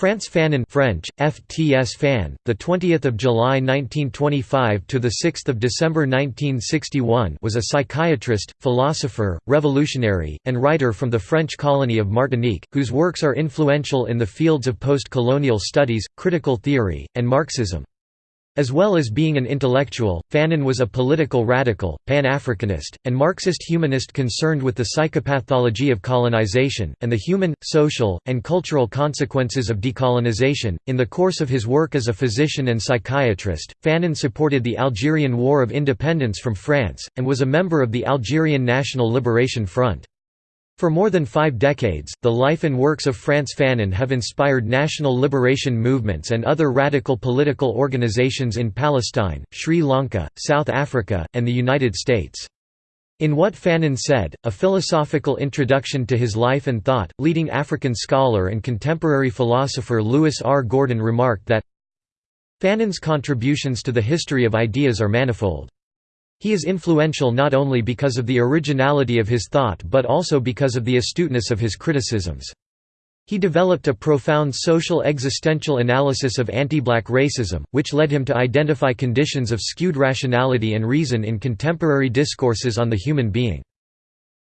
Frantz Fanon French FTS Fan the 20th of July 1925 to the 6th of December 1961 was a psychiatrist philosopher revolutionary and writer from the French colony of Martinique whose works are influential in the fields of post-colonial studies critical theory and marxism as well as being an intellectual, Fanon was a political radical, Pan-Africanist, and Marxist humanist concerned with the psychopathology of colonization, and the human, social, and cultural consequences of decolonization. In the course of his work as a physician and psychiatrist, Fanon supported the Algerian War of Independence from France, and was a member of the Algerian National Liberation Front. For more than five decades, the life and works of Frantz Fanon have inspired national liberation movements and other radical political organizations in Palestine, Sri Lanka, South Africa, and the United States. In What Fanon Said, a philosophical introduction to his life and thought, leading African scholar and contemporary philosopher Lewis R. Gordon remarked that Fanon's contributions to the history of ideas are manifold. He is influential not only because of the originality of his thought but also because of the astuteness of his criticisms. He developed a profound social existential analysis of anti-black racism, which led him to identify conditions of skewed rationality and reason in contemporary discourses on the human being.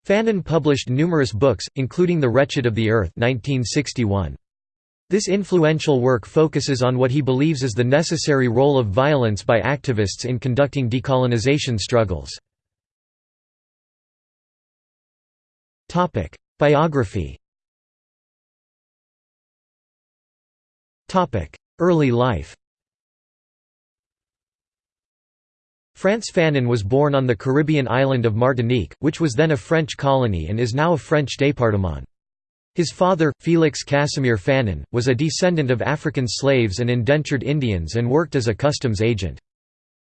Fanon published numerous books, including The Wretched of the Earth 1961. This influential work focuses on what he believes is the necessary role of violence by activists in conducting decolonization struggles. Biography Early life Frantz Fanon was born on the Caribbean island of Martinique, which was then a French colony and is now a French département. His father, Félix Casimir Fanon, was a descendant of African slaves and indentured Indians and worked as a customs agent.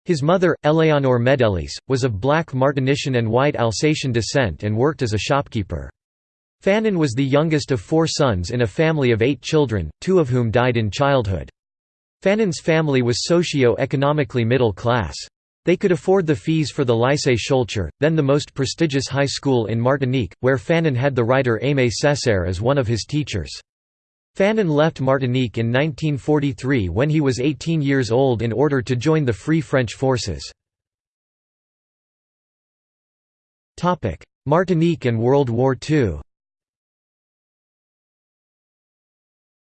His mother, Eleonore Médélice, was of black Martinician and white Alsatian descent and worked as a shopkeeper. Fanon was the youngest of four sons in a family of eight children, two of whom died in childhood. Fanon's family was socio-economically middle class. They could afford the fees for the Lycée Schœlcher, then the most prestigious high school in Martinique, where Fanon had the writer Aimé Césaire as one of his teachers. Fanon left Martinique in 1943 when he was 18 years old in order to join the Free French forces. Martinique and World War II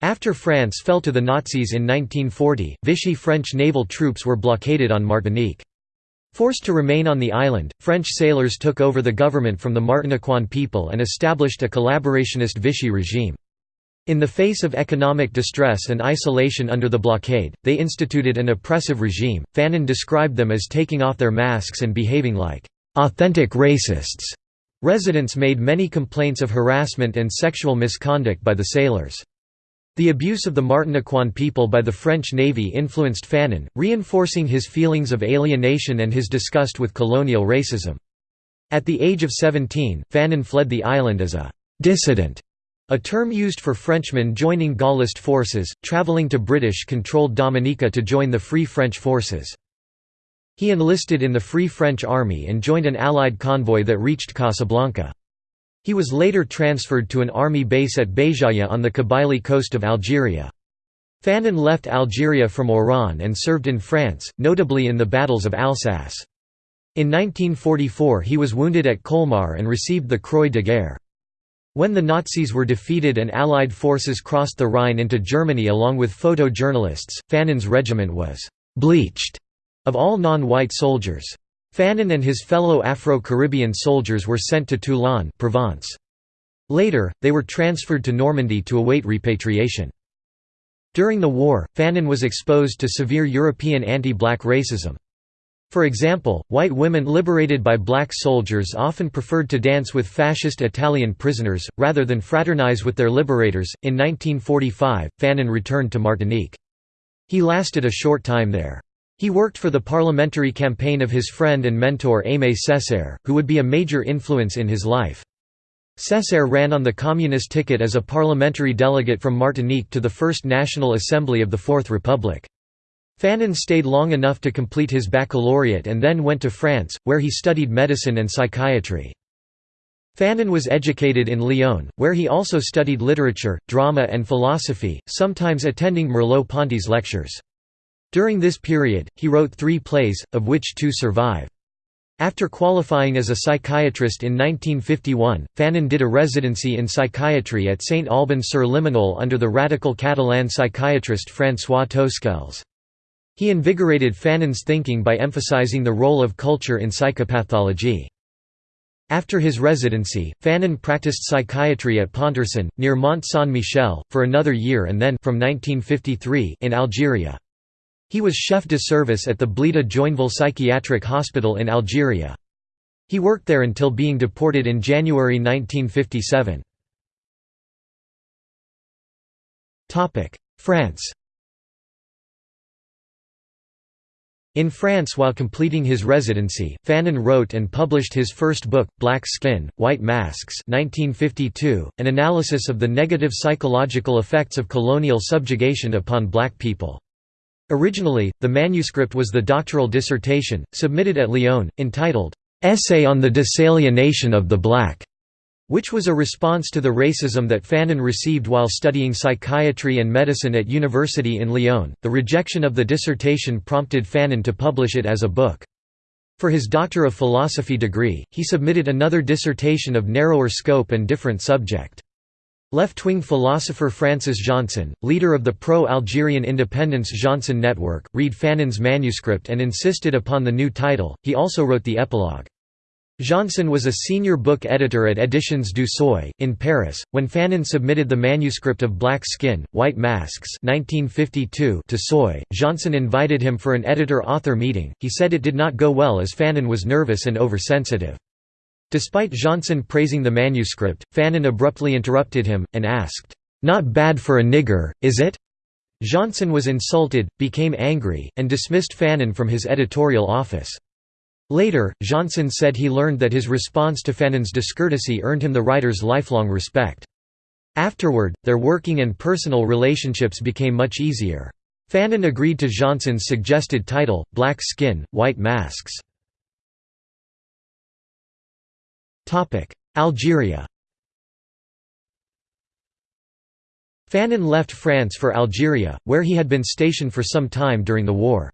After France fell to the Nazis in 1940, Vichy French naval troops were blockaded on Martinique. Forced to remain on the island, French sailors took over the government from the Martiniquan people and established a collaborationist Vichy regime. In the face of economic distress and isolation under the blockade, they instituted an oppressive regime. Fanon described them as taking off their masks and behaving like authentic racists. Residents made many complaints of harassment and sexual misconduct by the sailors. The abuse of the Martiniquan people by the French Navy influenced Fanon, reinforcing his feelings of alienation and his disgust with colonial racism. At the age of 17, Fanon fled the island as a «dissident», a term used for Frenchmen joining Gaullist forces, travelling to British-controlled Dominica to join the Free French forces. He enlisted in the Free French Army and joined an Allied convoy that reached Casablanca. He was later transferred to an army base at Béjaïa on the Kabylie coast of Algeria. Fanon left Algeria from Oran and served in France, notably in the battles of Alsace. In 1944 he was wounded at Colmar and received the Croix de Guerre. When the Nazis were defeated and Allied forces crossed the Rhine into Germany along with photojournalists, Fanon's regiment was «bleached» of all non-white soldiers. Fanon and his fellow Afro-Caribbean soldiers were sent to Toulon Provence. Later, they were transferred to Normandy to await repatriation. During the war, Fanon was exposed to severe European anti-black racism. For example, white women liberated by black soldiers often preferred to dance with fascist Italian prisoners, rather than fraternize with their liberators. In 1945, Fanon returned to Martinique. He lasted a short time there. He worked for the parliamentary campaign of his friend and mentor Aimé Césaire, who would be a major influence in his life. Césaire ran on the communist ticket as a parliamentary delegate from Martinique to the First National Assembly of the Fourth Republic. Fanon stayed long enough to complete his baccalaureate and then went to France, where he studied medicine and psychiatry. Fanon was educated in Lyon, where he also studied literature, drama and philosophy, sometimes attending Merleau-Ponty's lectures. During this period, he wrote three plays, of which two survive. After qualifying as a psychiatrist in 1951, Fanon did a residency in psychiatry at St Alban-sur-Limagnole under the radical Catalan psychiatrist François Tosquelles. He invigorated Fanon's thinking by emphasizing the role of culture in psychopathology. After his residency, Fanon practiced psychiatry at Pontorson, near Mont Saint-Michel, for another year and then from 1953 in Algeria. He was chef de service at the Blida Joinville Psychiatric Hospital in Algeria. He worked there until being deported in January 1957. France In France while completing his residency, Fanon wrote and published his first book, Black Skin, White Masks 1952, an analysis of the negative psychological effects of colonial subjugation upon black people. Originally, the manuscript was the doctoral dissertation, submitted at Lyon, entitled, "'Essay on the Disalienation of the Black' which was a response to the racism that Fanon received while studying psychiatry and medicine at University in Lyon. The rejection of the dissertation prompted Fanon to publish it as a book. For his Doctor of Philosophy degree, he submitted another dissertation of narrower scope and different subject. Left-wing philosopher Francis Jeanson, leader of the pro-Algerian independence Jeanson Network, read Fanon's manuscript and insisted upon the new title. He also wrote the epilogue. Jeanson was a senior book editor at Éditions du Seuil, in Paris. When Fanon submitted the manuscript of Black Skin, White Masks 1952 to Seuil, Jeanson invited him for an editor-author meeting. He said it did not go well as Fanon was nervous and oversensitive. Despite Jeanson praising the manuscript, Fanon abruptly interrupted him, and asked, "'Not bad for a nigger, is it?' Jeanson was insulted, became angry, and dismissed Fanon from his editorial office. Later, Jeanson said he learned that his response to Fanon's discourtesy earned him the writer's lifelong respect. Afterward, their working and personal relationships became much easier. Fanon agreed to Jeanson's suggested title, Black Skin, White Masks. Algeria Fanon left France for Algeria, where he had been stationed for some time during the war.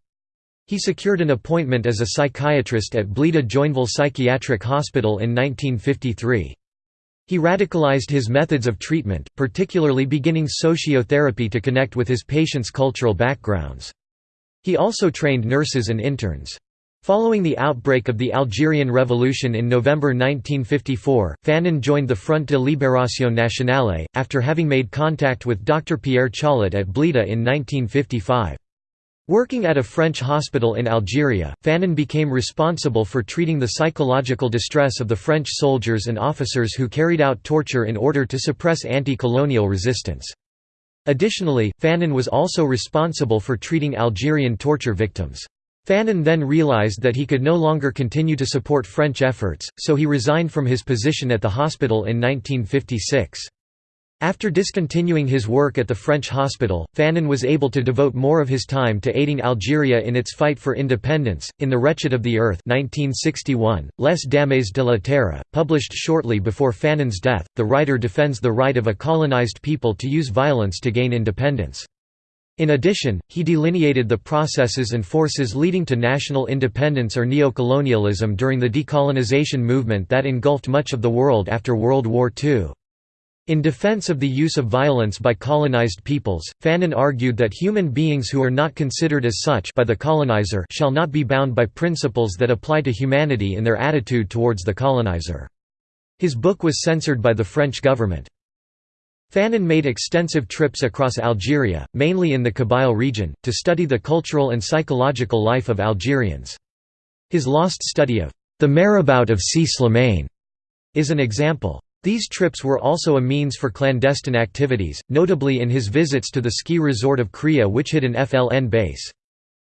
He secured an appointment as a psychiatrist at Blida Joinville Psychiatric Hospital in 1953. He radicalized his methods of treatment, particularly beginning sociotherapy to connect with his patients' cultural backgrounds. He also trained nurses and interns. Following the outbreak of the Algerian Revolution in November 1954, Fanon joined the Front de Libération Nationale, after having made contact with Dr. Pierre Chaulet at Blida in 1955. Working at a French hospital in Algeria, Fanon became responsible for treating the psychological distress of the French soldiers and officers who carried out torture in order to suppress anti-colonial resistance. Additionally, Fanon was also responsible for treating Algerian torture victims. Fanon then realized that he could no longer continue to support French efforts, so he resigned from his position at the hospital in 1956. After discontinuing his work at the French hospital, Fanon was able to devote more of his time to aiding Algeria in its fight for independence. In The Wretched of the Earth, 1961, Les Damnés de la Terre, published shortly before Fanon's death, the writer defends the right of a colonized people to use violence to gain independence. In addition, he delineated the processes and forces leading to national independence or neocolonialism during the decolonization movement that engulfed much of the world after World War II. In defense of the use of violence by colonized peoples, Fanon argued that human beings who are not considered as such by the colonizer shall not be bound by principles that apply to humanity in their attitude towards the colonizer. His book was censored by the French government. Fanon made extensive trips across Algeria, mainly in the Kabyle region, to study the cultural and psychological life of Algerians. His lost study of the Marabout of Si Slimane is an example. These trips were also a means for clandestine activities, notably in his visits to the ski resort of Chréa which hid an FLN base.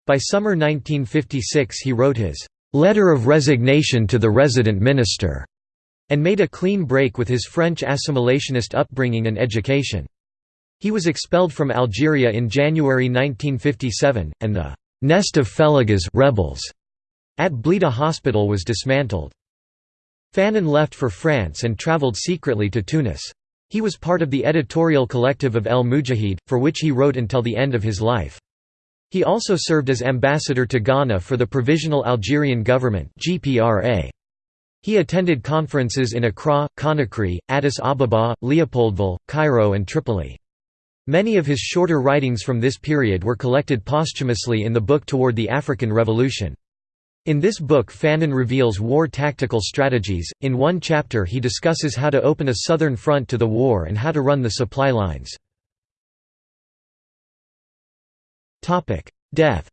By summer 1956 he wrote his "'Letter of Resignation to the Resident Minister' and made a clean break with his French assimilationist upbringing and education. He was expelled from Algeria in January 1957, and the «nest of fellaghas rebels» at Blida Hospital was dismantled. Fanon left for France and travelled secretly to Tunis. He was part of the editorial collective of El Mujahid, for which he wrote until the end of his life. He also served as ambassador to Ghana for the Provisional Algerian Government GPRA. He attended conferences in Accra, Conakry, Addis Ababa, Leopoldville, Cairo and Tripoli. Many of his shorter writings from this period were collected posthumously in the book Toward the African Revolution. In this book Fanon reveals war tactical strategies, in one chapter he discusses how to open a southern front to the war and how to run the supply lines. Death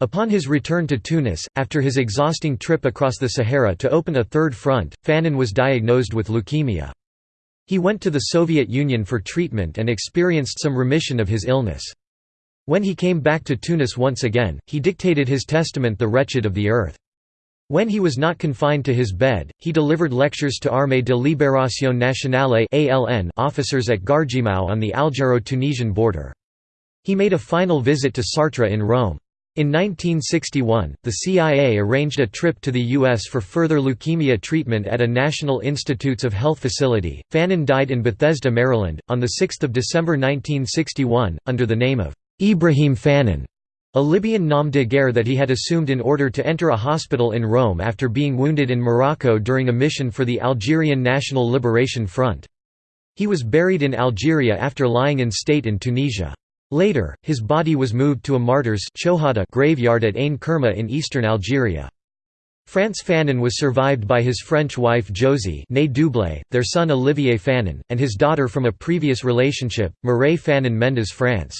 Upon his return to Tunis, after his exhausting trip across the Sahara to open a third front, Fanon was diagnosed with leukemia. He went to the Soviet Union for treatment and experienced some remission of his illness. When he came back to Tunis once again, he dictated his testament The Wretched of the Earth. When he was not confined to his bed, he delivered lectures to Armée de Libération Nationale officers at Ghardimaou on the Algero-Tunisian border. He made a final visit to Sartre in Rome. In 1961, the CIA arranged a trip to the U.S. for further leukemia treatment at a National Institutes of Health facility. Fanon died in Bethesda, Maryland, on 6 December 1961, under the name of Ibrahim Fanon, a Libyan nom de guerre that he had assumed in order to enter a hospital in Rome after being wounded in Morocco during a mission for the Algerian National Liberation Front. He was buried in Algeria after lying in state in Tunisia. Later, his body was moved to a martyrs graveyard at Ain Kerma in eastern Algeria. Frantz Fanon was survived by his French wife Josie their son Olivier Fanon, and his daughter from a previous relationship, Mireille Fanon Mendes France.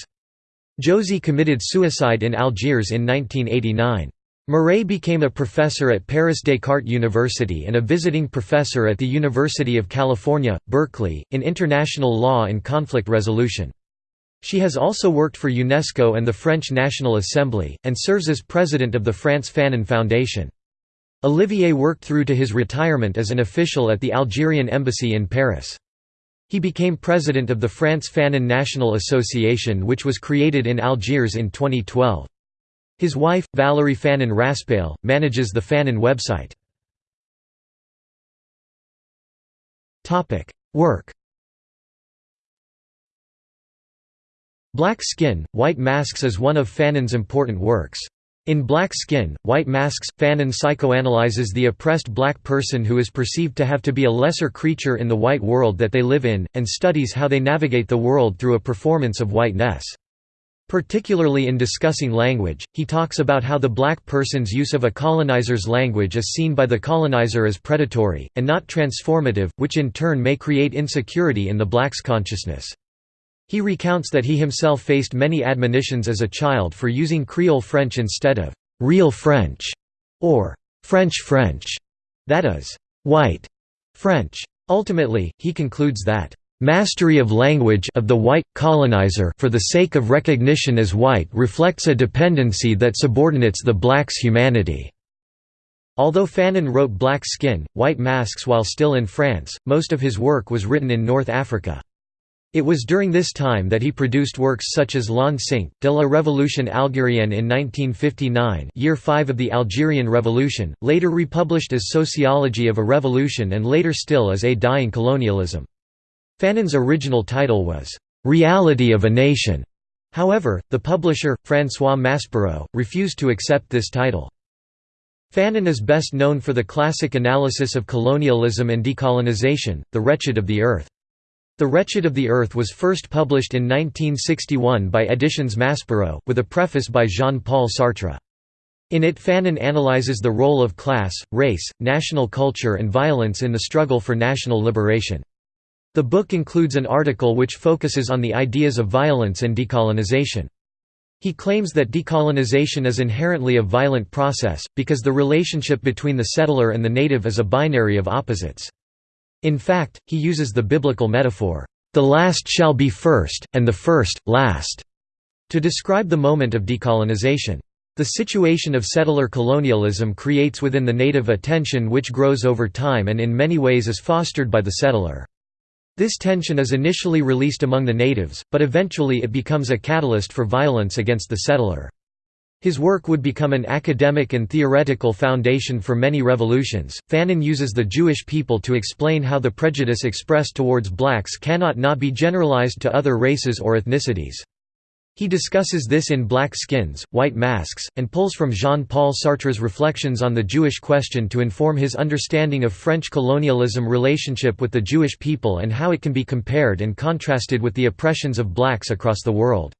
Josie committed suicide in Algiers in 1989. Mireille became a professor at Paris Descartes University and a visiting professor at the University of California, Berkeley, in international law and conflict resolution. She has also worked for UNESCO and the French National Assembly, and serves as president of the Frantz Fanon Foundation. Olivier worked through to his retirement as an official at the Algerian Embassy in Paris. He became president of the Frantz Fanon National Association which was created in Algiers in 2012. His wife, Valérie Fanon Raspail, manages the Fanon website. Work Black Skin, White Masks is one of Fanon's important works. In Black Skin, White Masks, Fanon psychoanalyzes the oppressed black person who is perceived to have to be a lesser creature in the white world that they live in, and studies how they navigate the world through a performance of whiteness. Particularly in discussing language, he talks about how the black person's use of a colonizer's language is seen by the colonizer as predatory, and not transformative, which in turn may create insecurity in the black's consciousness. He recounts that he himself faced many admonitions as a child for using Creole French instead of «real French» or «French French», that is, «white» French. Ultimately, he concludes that mastery of language of the white colonizer for the sake of recognition as white reflects a dependency that subordinates the black's humanity." Although Fanon wrote Black Skin, White Masks while still in France, most of his work was written in North Africa. It was during this time that he produced works such as Cinq, de la Révolution algérienne in 1959 year 5 of the Algerian Revolution, later republished as Sociology of a Revolution and later still as A Dying Colonialism. Fanon's original title was, "'Reality of a Nation'". However, the publisher, François Maspero, refused to accept this title. Fanon is best known for the classic analysis of colonialism and decolonization, The Wretched of the Earth. The Wretched of the Earth was first published in 1961 by Editions Maspero, with a preface by Jean-Paul Sartre. In it Fanon analyzes the role of class, race, national culture and violence in the struggle for national liberation. The book includes an article which focuses on the ideas of violence and decolonization. He claims that decolonization is inherently a violent process, because the relationship between the settler and the native is a binary of opposites. In fact, he uses the biblical metaphor, "...the last shall be first, and the first, last", to describe the moment of decolonization. The situation of settler colonialism creates within the native a tension which grows over time and in many ways is fostered by the settler. This tension is initially released among the natives, but eventually it becomes a catalyst for violence against the settler. His work would become an academic and theoretical foundation for many revolutions. Fanon uses the Jewish people to explain how the prejudice expressed towards blacks cannot not be generalized to other races or ethnicities. He discusses this in Black Skins, White Masks, and pulls from Jean-Paul Sartre's reflections on the Jewish question to inform his understanding of French colonialism relationship with the Jewish people and how it can be compared and contrasted with the oppressions of blacks across the world.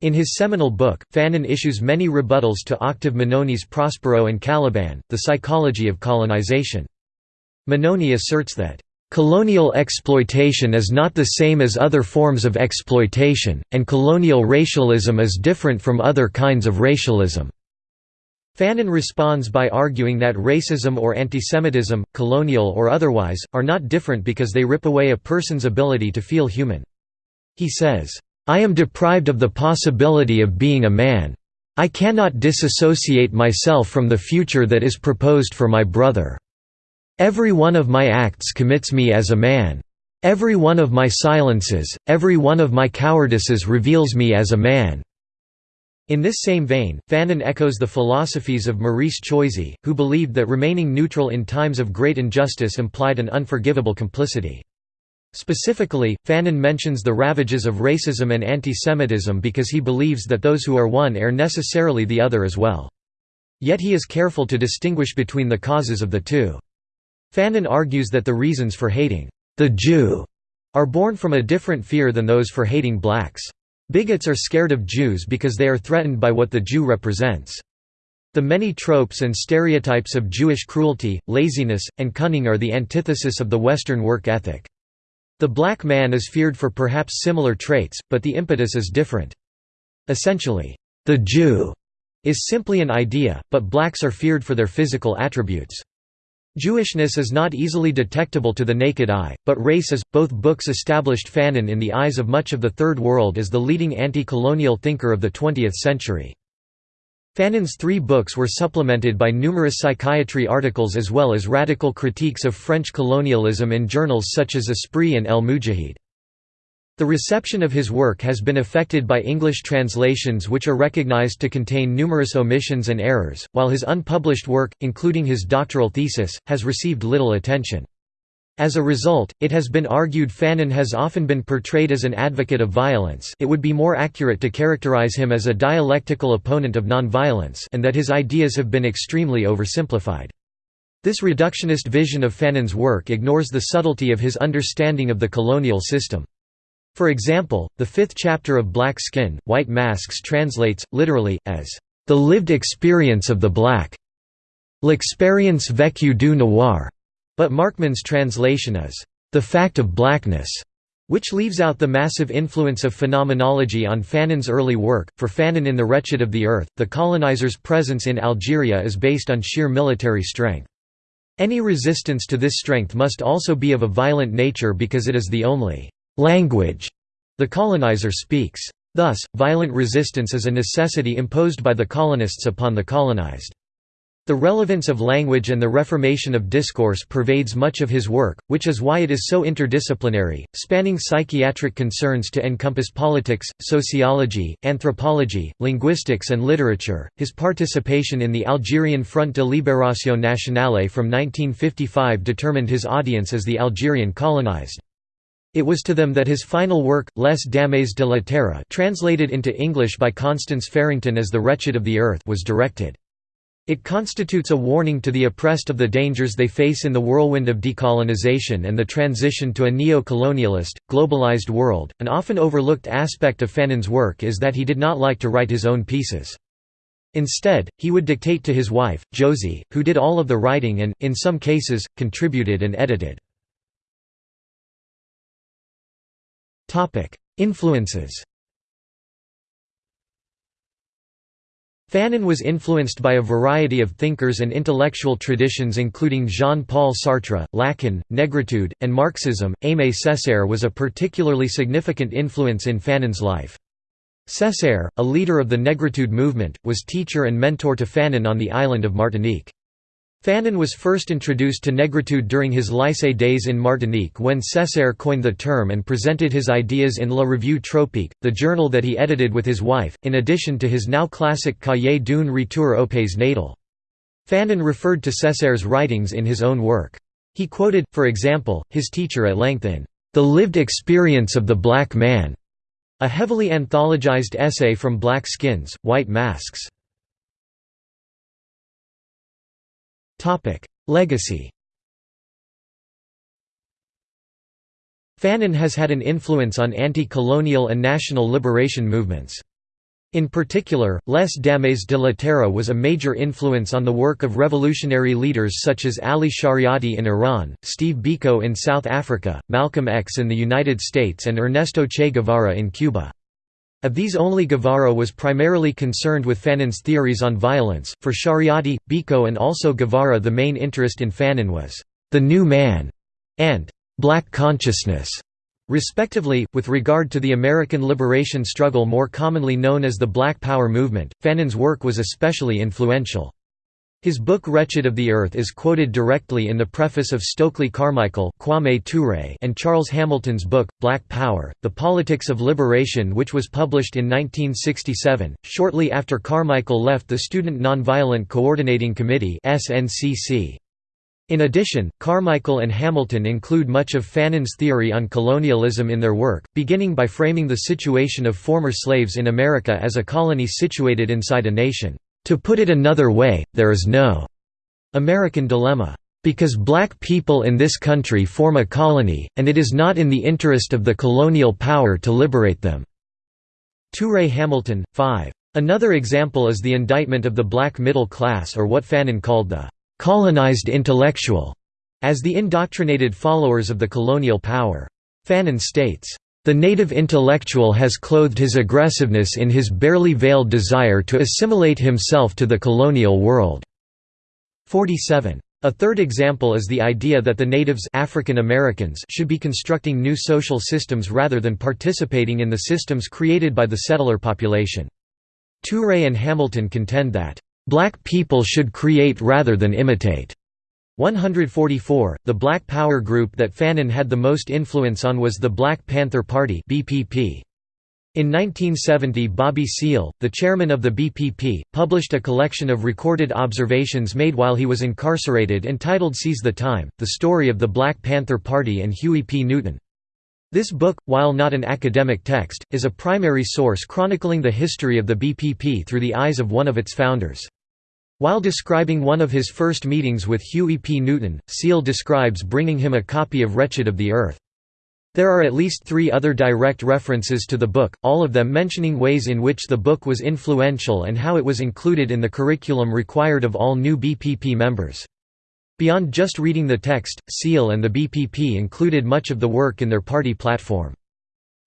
In his seminal book, Fanon issues many rebuttals to Octave Mannoni's Prospero and Caliban, The Psychology of Colonization. Mannoni asserts that, "...colonial exploitation is not the same as other forms of exploitation, and colonial racialism is different from other kinds of racialism." Fanon responds by arguing that racism or antisemitism, colonial or otherwise, are not different because they rip away a person's ability to feel human. He says, I am deprived of the possibility of being a man. I cannot disassociate myself from the future that is proposed for my brother. Every one of my acts commits me as a man. Every one of my silences, every one of my cowardices reveals me as a man." In this same vein, Fanon echoes the philosophies of Maurice Choisy, who believed that remaining neutral in times of great injustice implied an unforgivable complicity. Specifically, Fanon mentions the ravages of racism and antisemitism because he believes that those who are one are necessarily the other as well. Yet he is careful to distinguish between the causes of the two. Fanon argues that the reasons for hating the Jew are born from a different fear than those for hating blacks. Bigots are scared of Jews because they are threatened by what the Jew represents. The many tropes and stereotypes of Jewish cruelty, laziness, and cunning are the antithesis of the Western work ethic. The black man is feared for perhaps similar traits, but the impetus is different. Essentially, the Jew is simply an idea, but blacks are feared for their physical attributes. Jewishness is not easily detectable to the naked eye, but race is. Both books established Fanon in the eyes of much of the Third World as the leading anti colonial thinker of the 20th century. Fanon's three books were supplemented by numerous psychiatry articles as well as radical critiques of French colonialism in journals such as Esprit and El Mujahid. The reception of his work has been affected by English translations which are recognized to contain numerous omissions and errors, while his unpublished work, including his doctoral thesis, has received little attention. As a result, it has been argued Fanon has often been portrayed as an advocate of violence it would be more accurate to characterize him as a dialectical opponent of nonviolence and that his ideas have been extremely oversimplified. This reductionist vision of Fanon's work ignores the subtlety of his understanding of the colonial system. For example, the fifth chapter of Black Skin, White Masks translates, literally, as, "...the lived experience of the black. L'expérience vécue du noir." But Markmann's translation is, "...the fact of blackness", which leaves out the massive influence of phenomenology on Fanon's early work. For Fanon in The Wretched of the Earth, the colonizers' presence in Algeria is based on sheer military strength. Any resistance to this strength must also be of a violent nature because it is the only language the colonizer speaks. Thus, violent resistance is a necessity imposed by the colonists upon the colonized. The relevance of language and the reformation of discourse pervades much of his work, which is why it is so interdisciplinary, spanning psychiatric concerns to encompass politics, sociology, anthropology, linguistics, and literature. His participation in the Algerian Front de Libération Nationale from 1955 determined his audience as the Algerian colonized. It was to them that his final work, Les Damnés de la Terre translated into English by Constance Farrington as The Wretched of the Earth was directed. It constitutes a warning to the oppressed of the dangers they face in the whirlwind of decolonization and the transition to a neo-colonialist, globalized world. An often overlooked aspect of Fanon's work is that he did not like to write his own pieces. Instead, he would dictate to his wife, Josie, who did all of the writing and, in some cases, contributed and edited. Influences Fanon was influenced by a variety of thinkers and intellectual traditions including Jean-Paul Sartre, Lacan, Negritude, and Marxism. Aimé Césaire was a particularly significant influence in Fanon's life. Césaire, a leader of the Negritude movement, was teacher and mentor to Fanon on the island of Martinique. Fanon was first introduced to negritude during his lycée days in Martinique when Césaire coined the term and presented his ideas in La Revue Tropique, the journal that he edited with his wife, in addition to his now classic Cahiers d'une retour au pays natal. Fanon referred to Césaire's writings in his own work. He quoted, for example, his teacher at length in The Lived Experience of the Black Man, a heavily anthologized essay from Black Skins, White Masks. Legacy Fanon has had an influence on anti-colonial and national liberation movements. In particular, Les Damnés de la Terre was a major influence on the work of revolutionary leaders such as Ali Shariati in Iran, Steve Biko in South Africa, Malcolm X in the United States and Ernesto Che Guevara in Cuba. Of these only Guevara was primarily concerned with Fanon's theories on violence, for Shariati, Biko and also Guevara the main interest in Fanon was, "...the new man", and "...black consciousness", respectively. With regard to the American liberation struggle more commonly known as the Black Power movement, Fanon's work was especially influential. His book Wretched of the Earth is quoted directly in the preface of Stokely Carmichael Kwame Ture and Charles Hamilton's book, Black Power, The Politics of Liberation which was published in 1967, shortly after Carmichael left the Student Nonviolent Coordinating Committee in addition, Carmichael and Hamilton include much of Fanon's theory on colonialism in their work, beginning by framing the situation of former slaves in America as a colony situated inside a nation. To put it another way, there is no American dilemma. Because black people in this country form a colony, and it is not in the interest of the colonial power to liberate them." Ture Hamilton, 5. Another example is the indictment of the black middle class or what Fanon called the «colonized intellectual» as the indoctrinated followers of the colonial power. Fanon states, the native intellectual has clothed his aggressiveness in his barely veiled desire to assimilate himself to the colonial world." 47. A third example is the idea that the natives African Americans should be constructing new social systems rather than participating in the systems created by the settler population. Ture and Hamilton contend that, "...black people should create rather than imitate." 144. The Black Power group that Fanon had the most influence on was the Black Panther Party (BPP). In 1970 Bobby Seale, the chairman of the BPP, published a collection of recorded observations made while he was incarcerated entitled Seize the Time, The Story of the Black Panther Party and Huey P. Newton. This book, while not an academic text, is a primary source chronicling the history of the BPP through the eyes of one of its founders. While describing one of his first meetings with Huey P. Newton, Seale describes bringing him a copy of Wretched of the Earth. There are at least three other direct references to the book, all of them mentioning ways in which the book was influential and how it was included in the curriculum required of all new BPP members. Beyond just reading the text, Seale and the BPP included much of the work in their party platform.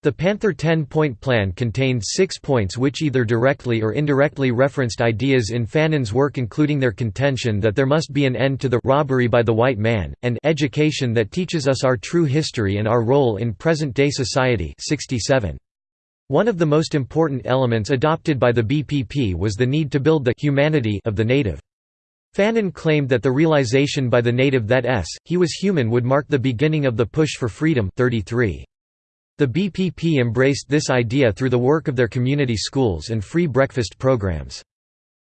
The Panther 10-point plan contained six points which either directly or indirectly referenced ideas in Fanon's work including their contention that there must be an end to the robbery by the white man, and education that teaches us our true history and our role in present-day society 67. One of the most important elements adopted by the BPP was the need to build the humanity of the native. Fanon claimed that the realization by the native that s, he was human would mark the beginning of the push for freedom 33. The BPP embraced this idea through the work of their community schools and free breakfast programs.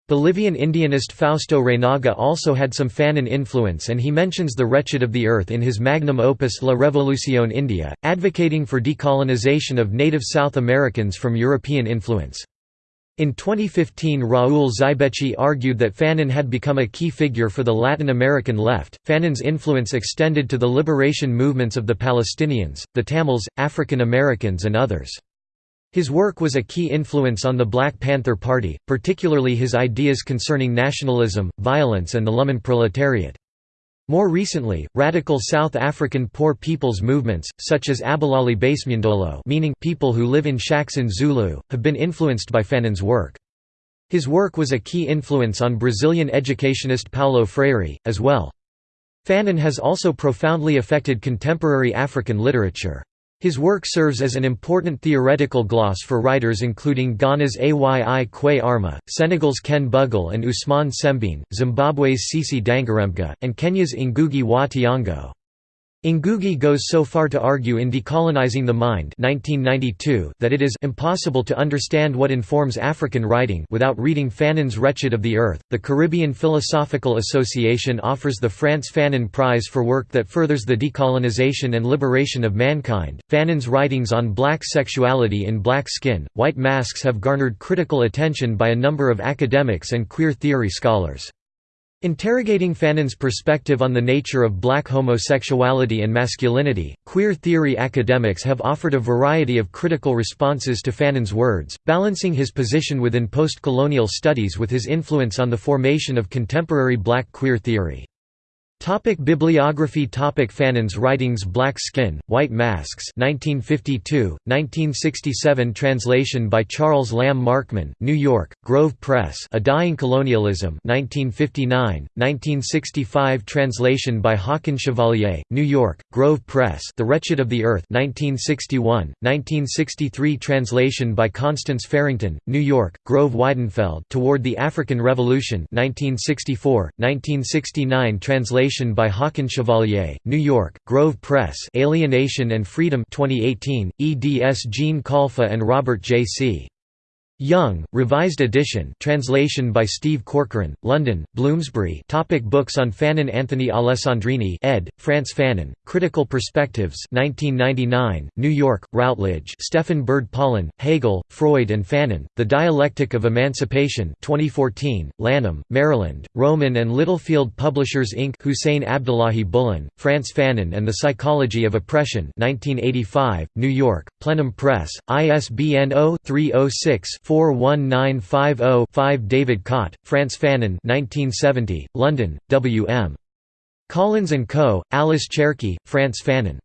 Bolivian Indianist Fausto Reinaga also had some Fanon influence and he mentions the wretched of the earth in his magnum opus La Revolución India, advocating for decolonization of native South Americans from European influence. In 2015 Raúl Zibechi argued that Fanon had become a key figure for the Latin American left. Fanon's influence extended to the liberation movements of the Palestinians, the Tamils, African Americans and others. His work was a key influence on the Black Panther Party, particularly his ideas concerning nationalism, violence and the Lumpenproletariat. More recently, radical South African poor people's movements, such as Abahlali baseMjondolo meaning people who live in shacks in Zulu, have been influenced by Fanon's work. His work was a key influence on Brazilian educationist Paulo Freire, as well. Fanon has also profoundly affected contemporary African literature. His work serves as an important theoretical gloss for writers including Ghana's Ayi Kwei Armah, Senegal's Ken Bugul and Ousmane Sembène, Zimbabwe's Tsitsi Dangarembga, and Kenya's Ngugi wa. Ngugi goes so far to argue in Decolonizing the Mind 1992 that it is impossible to understand what informs African writing without reading Fanon's Wretched of the Earth. The Caribbean Philosophical Association offers the Frantz Fanon Prize for work that furthers the decolonization and liberation of mankind. Fanon's writings on black sexuality in Black Skin, White Masks have garnered critical attention by a number of academics and queer theory scholars. Interrogating Fanon's perspective on the nature of black homosexuality and masculinity, queer theory academics have offered a variety of critical responses to Fanon's words, balancing his position within post-colonial studies with his influence on the formation of contemporary black queer theory. Topic bibliography Topic Fanon's writings Black Skin, White Masks 1952, 1967 Translation by Charles Lam Markmann, New York, Grove Press A Dying Colonialism 1959, 1965 Translation by Haakon Chevalier, New York, Grove Press The Wretched of the Earth 1961, 1963 Translation by Constance Farrington, New York, Grove Weidenfeld Toward the African Revolution 1964, 1969 Translation Translation by Haakon Chevalier, New York, Grove Press Alienation and Freedom 2018, eds Jean Khalfa and Robert J. C. Young, Revised Edition translation by Steve Corcoran, London, Bloomsbury topic Books on Fanon Anthony Alessandrini ed., Frantz Fanon, Critical Perspectives 1999, New York, Routledge Stefan Bird-Pollan, Hegel, Freud and Fanon, The Dialectic of Emancipation 2014, Lanham, Maryland, Rowman and Littlefield Publishers Inc. Hussein Abdilahi Bulhan, Frantz Fanon and the Psychology of Oppression 1985, New York, Plenum Press, ISBN 0-306 41950-5 David Caute, Frantz Fanon 1970, London, W. M. Collins & Co., Alice Cherki, Frantz Fanon.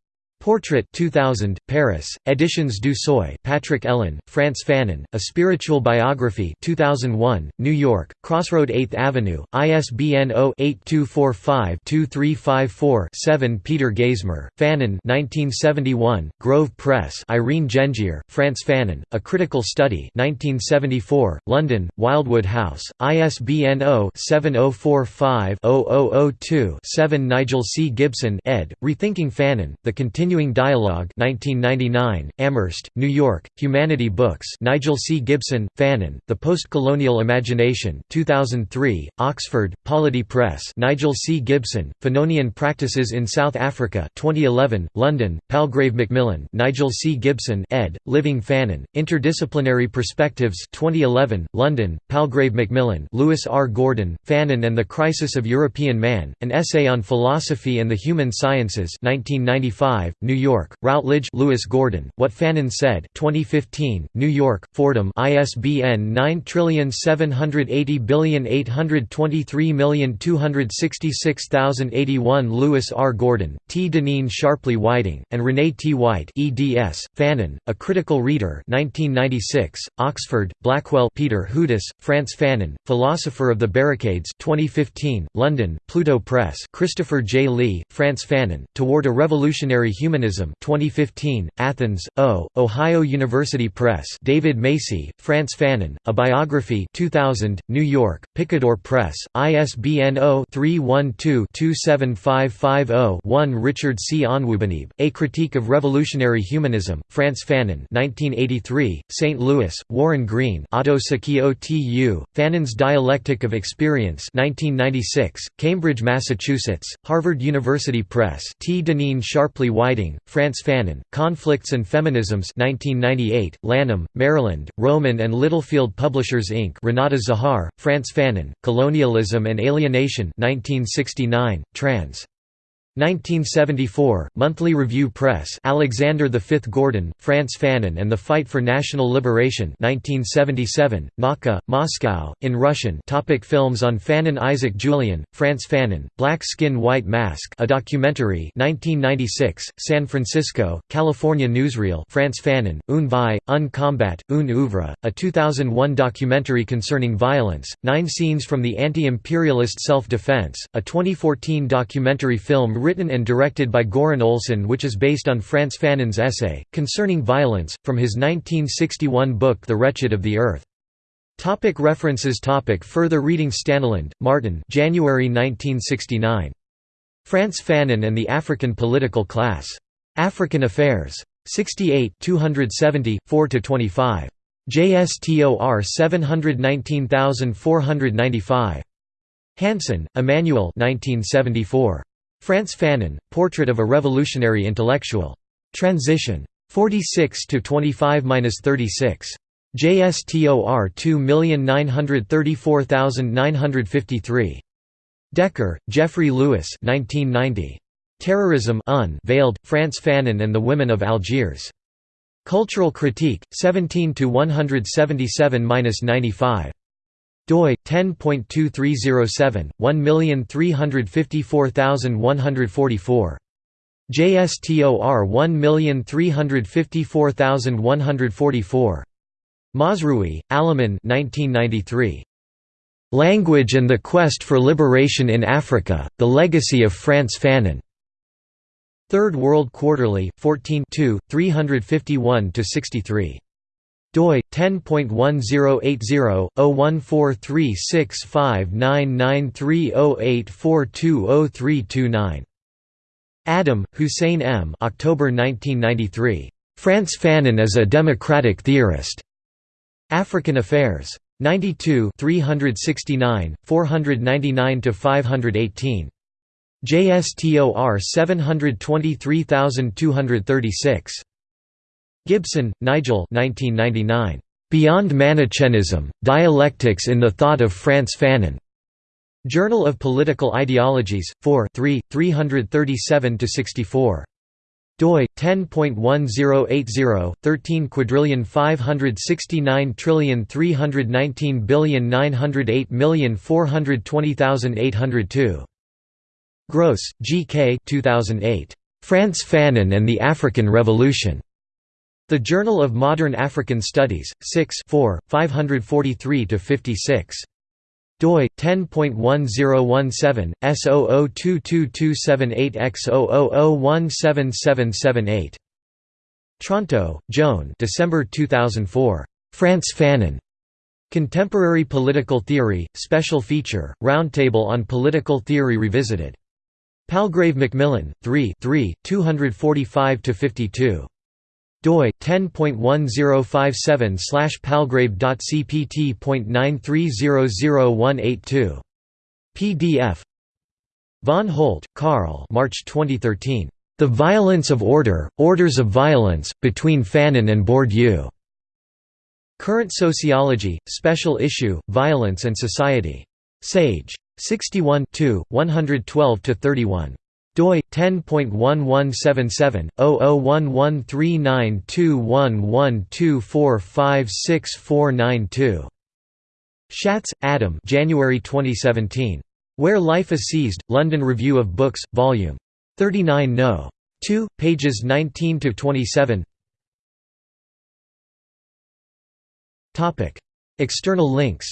Portrait 2000, Paris, Editions du Seuil Patrick Ehlen, Frantz Fanon, A Spiritual Biography 2001, New York, Crossroad 8th Avenue, ISBN 0-8245-2354-7 Peter Geismar, Fanon 1971, Grove Press Irene Gendzier, Frantz Fanon, A Critical Study 1974, London, Wildwood House, ISBN 0-7045-0002-7 Nigel C. Gibson ed., Rethinking Fanon, The Continuing Continuing Dialogue 1999, Amherst, New York, Humanity Books Nigel C. Gibson, Fanon, The Postcolonial Imagination 2003, Oxford, Polity Press Nigel C. Gibson, Fanonian Practices in South Africa 2011, London, Palgrave Macmillan Nigel C. Gibson ed., Living Fanon, Interdisciplinary Perspectives 2011, London, Palgrave Macmillan Lewis R. Gordon, Fanon and the Crisis of European Man, An Essay on Philosophy and the Human Sciences 1995, New York, Routledge Lewis Gordon, What Fanon Said 2015, New York, Fordham ISBN 9780823266081 Lewis R. Gordon, T. Deneen Sharpley Whiting, and Renee T. White eds, Fanon, A Critical Reader 1996, Oxford, Blackwell Peter Hudis, Frantz Fanon, Philosopher of the Barricades 2015, London, Pluto Press Christopher J. Lee, Frantz Fanon, Toward a Revolutionary Human Humanism 2015, Athens, O, Ohio University Press David Macy, Frantz Fanon, A Biography 2000, New York, Picador Press, ISBN 0-312-27550-1 Richard C. Onwuanibe, A Critique of Revolutionary Humanism, Frantz Fanon 1983, St. Louis, Warren Green Otto Sakio T.U., Fanon's Dialectic of Experience 1996, Cambridge, Massachusetts, Harvard University Press T. Deneen Sharpley Whiting Frantz Fanon, Conflicts and Feminisms 1998, Lanham, Maryland, Rowman and Littlefield Publishers Inc. Renata Zahar, Frantz Fanon, Colonialism and Alienation 1969, trans. 1974, Monthly Review Press Alexander V. Gordon, Frantz Fanon and the Fight for National Liberation 1977, Nauka, Moscow, in Russian topic Films on Fanon Isaac Julien, Frantz Fanon, Black Skin White Mask a documentary 1996, San Francisco, California Newsreel Frantz Fanon, Un vie, un combat, un oeuvre, a 2001 documentary concerning violence, nine scenes from the anti-imperialist self-defense, a 2014 documentary film written and directed by Göran Olsson which is based on Frantz Fanon's essay, concerning violence, from his 1961 book The Wretched of the Earth. Topic references topic Further reading Staniland, Martin January 1969. Frantz Fanon and the African Political Class. African Affairs. 68 270, 4–25. JSTOR 719495. Hansen, Emmanuel 1974. Frantz Fanon, Portrait of a Revolutionary Intellectual. Transition. 46–25–36. JSTOR 2934953. Decker, Jeffrey Lewis 1990. Terrorism Unveiled, Frantz Fanon and the Women of Algiers. Cultural Critique, 17–177–95 doi 10.2307 1354144 JSTOR 1354144 Mazrui, Alamin 1993. Language and the Quest for Liberation in Africa, The Legacy of Frantz Fanon. Third World Quarterly, 14 351–63 doi 10.1080-01436599308420329. Adam, Hussein M. October 1993. Frantz Fanon as a Democratic Theorist. African Affairs. 92 369, 499–518. JSTOR 723236. Gibson, Nigel 1999. Beyond Manichaeism, Dialectics in the Thought of Frantz Fanon. Journal of Political Ideologies, 4 3, 337–64 doi 10.1080 13 quadrillion 569 trillion 319 billion 908 million 420802 Grohs, G. K. 2008. Frantz Fanon and the African Revolution. The Journal of Modern African Studies, 6 543–56 doi 10.1017 S002278X00017778 Tronto, Joan December 2004 Frantz Fanon. Contemporary Political Theory Special Feature Roundtable on Political Theory Revisited. Palgrave Macmillan 3 3 245 52 doi 10.1057 palgrave.cpt.9300182 PDF Von Holdt, Karl March 2013. The Violence of Order, Orders of Violence, Between Fanon and Bourdieu. Current Sociology, Special Issue, Violence and Society. Sage. 61 112–31 doi 10.1177/0011392112456492. Shatz, Adam. January 2017. Where Life is Seized. London Review of Books, Volume 39 No. 2, pages 19 to 27. Topic: External links.